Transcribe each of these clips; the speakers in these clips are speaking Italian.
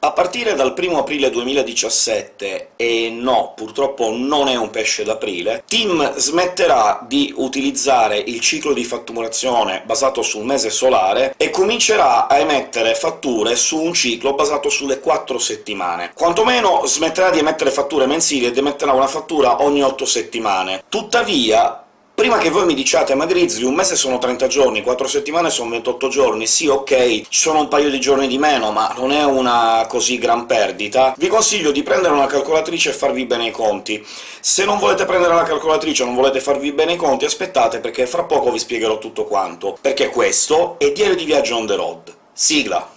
A partire dal 1 aprile 2017, e no, purtroppo non è un pesce d'aprile, TIM smetterà di utilizzare il ciclo di fatturazione basato sul mese solare e comincerà a emettere fatture su un ciclo basato sulle quattro settimane. Quantomeno smetterà di emettere fatture mensili ed emetterà una fattura ogni otto settimane. Tuttavia Prima che voi mi diciate «Ma Grizzly, un mese sono 30 giorni, 4 settimane sono 28 giorni, sì, ok, ci sono un paio di giorni di meno, ma non è una così gran perdita», vi consiglio di prendere una calcolatrice e farvi bene i conti. Se non volete prendere la calcolatrice o non volete farvi bene i conti, aspettate, perché fra poco vi spiegherò tutto quanto, perché questo è Diario di Viaggio on the road. Sigla!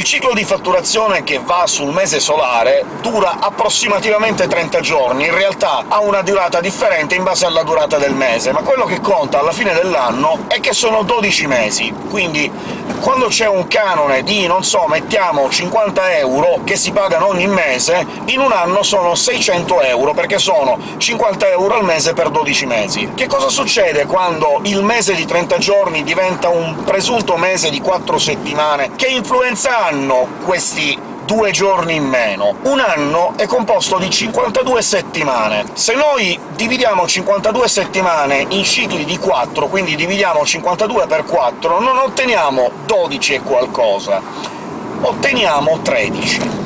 Il ciclo di fatturazione che va sul mese solare dura approssimativamente 30 giorni, in realtà ha una durata differente in base alla durata del mese, ma quello che conta alla fine dell'anno è che sono 12 mesi, quindi quando c'è un canone di, non so, mettiamo 50 euro che si pagano ogni mese, in un anno sono 600 euro, perché sono 50 euro al mese per 12 mesi. Che cosa succede quando il mese di 30 giorni diventa un presunto mese di 4 settimane? Che influenza hanno questi due giorni in meno. Un anno è composto di 52 settimane. Se noi dividiamo 52 settimane in cicli di 4, quindi dividiamo 52 per 4, non otteniamo 12 e qualcosa, otteniamo 13.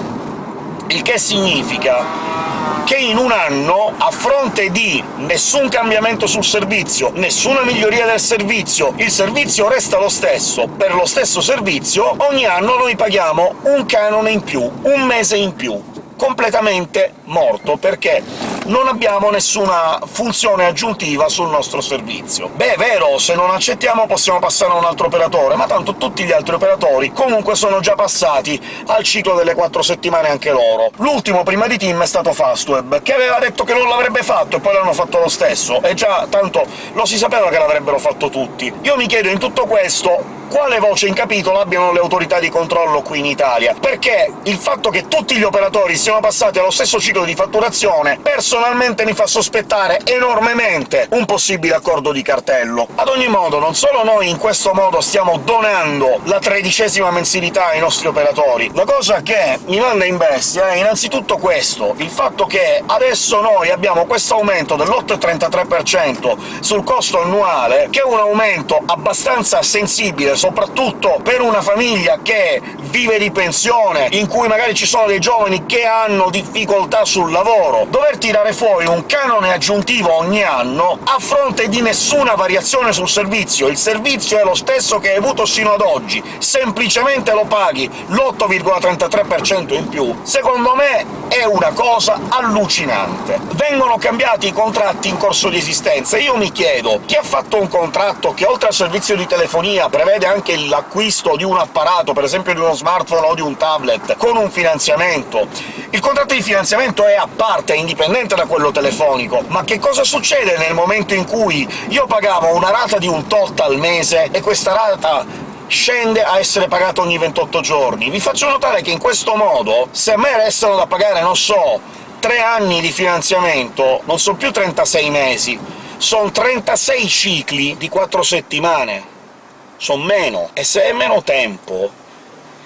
Il che significa che in un anno, a fronte di nessun cambiamento sul servizio, nessuna miglioria del servizio, il servizio resta lo stesso, per lo stesso servizio, ogni anno noi paghiamo un canone in più, un mese in più completamente morto, perché non abbiamo nessuna funzione aggiuntiva sul nostro servizio. Beh, è vero, se non accettiamo possiamo passare a un altro operatore, ma tanto tutti gli altri operatori comunque sono già passati al ciclo delle quattro settimane anche loro. L'ultimo prima di Team è stato Fastweb, che aveva detto che non l'avrebbe fatto, e poi l'hanno fatto lo stesso, e già tanto lo si sapeva che l'avrebbero fatto tutti. Io mi chiedo in tutto questo quale voce in capitolo abbiano le autorità di controllo qui in Italia, perché il fatto che tutti gli operatori siano passati allo stesso ciclo di fatturazione personalmente mi fa sospettare enormemente un possibile accordo di cartello. Ad ogni modo, non solo noi in questo modo stiamo donando la tredicesima mensilità ai nostri operatori, la cosa che mi manda in bestia è innanzitutto questo, il fatto che adesso noi abbiamo questo aumento dell'8,33% sul costo annuale, che è un aumento abbastanza sensibile soprattutto per una famiglia che vive di pensione, in cui magari ci sono dei giovani che hanno difficoltà sul lavoro. Dover tirare fuori un canone aggiuntivo ogni anno a fronte di nessuna variazione sul servizio, il servizio è lo stesso che hai avuto sino ad oggi, semplicemente lo paghi l'8,33% in più, secondo me è una cosa allucinante. Vengono cambiati i contratti in corso di esistenza, io mi chiedo chi ha fatto un contratto che oltre al servizio di telefonia prevede anche l'acquisto di un apparato, per esempio di uno smartphone o di un tablet, con un finanziamento. Il contratto di finanziamento è a parte, è indipendente da quello telefonico, ma che cosa succede nel momento in cui io pagavo una rata di un tot al mese e questa rata scende a essere pagata ogni 28 giorni. Vi faccio notare che in questo modo, se a me restano da pagare, non so, tre anni di finanziamento, non sono più 36 mesi, sono 36 cicli di 4 settimane sono meno, e se è meno tempo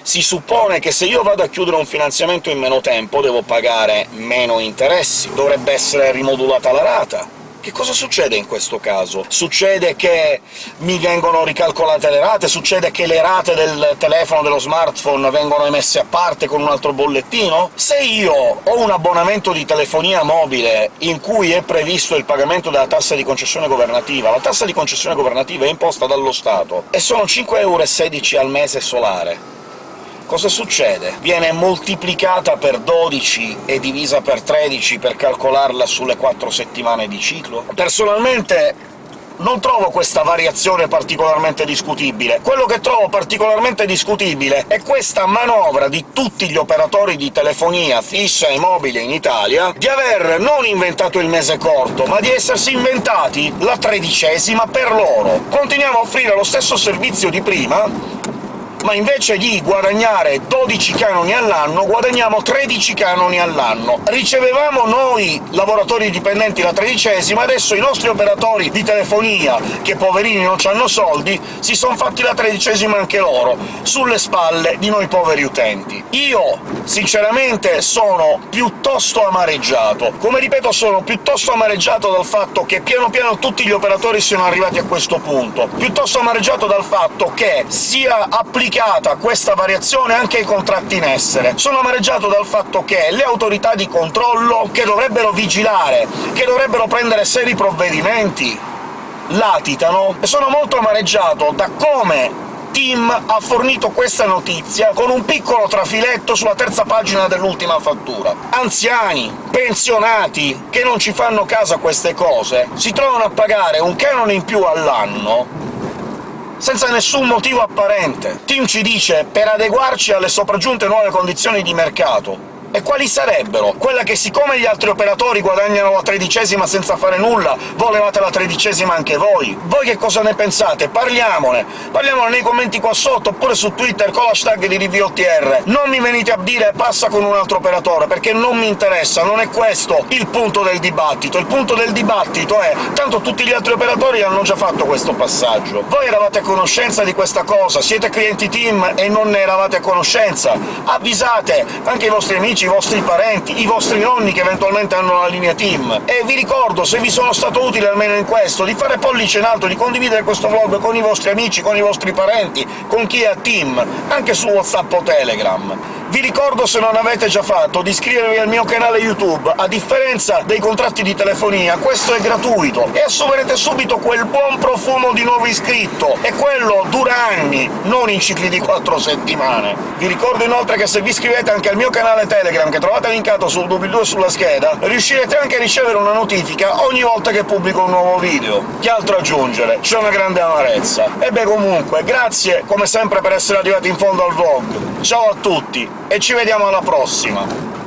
si suppone che se io vado a chiudere un finanziamento in meno tempo devo pagare meno interessi, dovrebbe essere rimodulata la rata. Che cosa succede in questo caso? Succede che mi vengono ricalcolate le rate? Succede che le rate del telefono, dello smartphone, vengono emesse a parte con un altro bollettino? Se io ho un abbonamento di telefonia mobile in cui è previsto il pagamento della tassa di concessione governativa, la tassa di concessione governativa è imposta dallo Stato, e sono 5,16€ al mese solare cosa succede? Viene moltiplicata per 12 e divisa per 13 per calcolarla sulle 4 settimane di ciclo? Personalmente non trovo questa variazione particolarmente discutibile. Quello che trovo particolarmente discutibile è questa manovra di tutti gli operatori di telefonia fissa e mobile in Italia di aver non inventato il mese corto, ma di essersi inventati la tredicesima per loro. Continuiamo a offrire lo stesso servizio di prima, ma invece di guadagnare 12 canoni all'anno guadagniamo 13 canoni all'anno. Ricevevamo noi, lavoratori dipendenti, la tredicesima, adesso i nostri operatori di telefonia, che poverini non hanno soldi, si sono fatti la tredicesima anche loro, sulle spalle di noi poveri utenti. Io, sinceramente, sono piuttosto amareggiato. Come ripeto, sono piuttosto amareggiato dal fatto che piano piano tutti gli operatori siano arrivati a questo punto, piuttosto amareggiato dal fatto che sia applicato applicata questa variazione anche ai contratti in essere. Sono amareggiato dal fatto che le autorità di controllo, che dovrebbero vigilare, che dovrebbero prendere seri provvedimenti, latitano, e sono molto amareggiato da come Tim ha fornito questa notizia con un piccolo trafiletto sulla terza pagina dell'ultima fattura. Anziani, pensionati, che non ci fanno caso a queste cose, si trovano a pagare un canone in più all'anno senza nessun motivo apparente. Tim ci dice «per adeguarci alle sopraggiunte nuove condizioni di mercato». E quali sarebbero? Quella che siccome gli altri operatori guadagnano la tredicesima senza fare nulla, volevate la tredicesima anche voi? Voi che cosa ne pensate? Parliamone! Parliamone nei commenti qua sotto, oppure su Twitter con l'hashtag di RiviOTR. Non mi venite a dire «passa con un altro operatore», perché non mi interessa, non è questo il punto del dibattito. Il punto del dibattito è tanto tutti gli altri operatori hanno già fatto questo passaggio. Voi eravate a conoscenza di questa cosa, siete clienti team e non ne eravate a conoscenza. Avvisate anche i vostri amici amici, i vostri parenti, i vostri nonni che eventualmente hanno la linea Team. E vi ricordo, se vi sono stato utile almeno in questo, di fare pollice in alto, di condividere questo vlog con i vostri amici, con i vostri parenti, con chi è a Team, anche su WhatsApp o Telegram. Vi ricordo, se non avete già fatto, di iscrivervi al mio canale YouTube. A differenza dei contratti di telefonia, questo è gratuito, e assumerete subito quel buon profumo di nuovo iscritto, e quello dura anni, non in cicli di quattro settimane. Vi ricordo inoltre che se vi iscrivete anche al mio canale Telegram, che trovate linkato sul doobly-doo sulla scheda, riuscirete anche a ricevere una notifica ogni volta che pubblico un nuovo video. Che altro aggiungere? C'è una grande amarezza. E beh, comunque, grazie come sempre per essere arrivati in fondo al vlog. Ciao a tutti! e ci vediamo alla prossima!